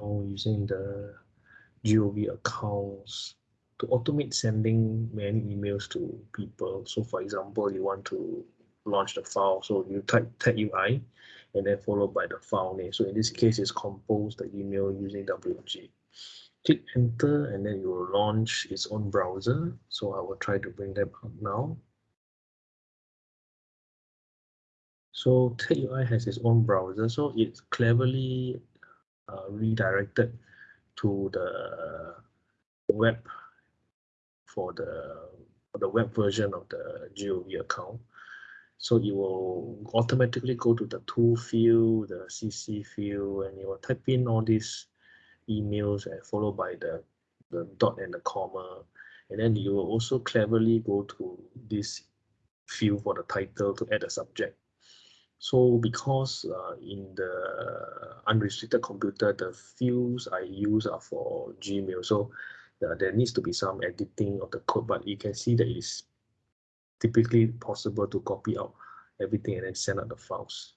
using the GOV accounts to automate sending many emails to people. So for example, you want to launch the file. So you type tag UI and then followed by the file name. So in this case, it's compose the email using WG. Click enter and then you will launch its own browser. So I will try to bring them up now. So tag UI has its own browser. So it's cleverly uh, redirected to the web for the for the web version of the GOV account. So you will automatically go to the tool field, the CC field, and you will type in all these emails and followed by the, the dot and the comma. And then you will also cleverly go to this field for the title to add a subject. So because uh, in the unrestricted computer, the fields I use are for Gmail. So uh, there needs to be some editing of the code, but you can see that it's typically possible to copy out everything and then send out the files.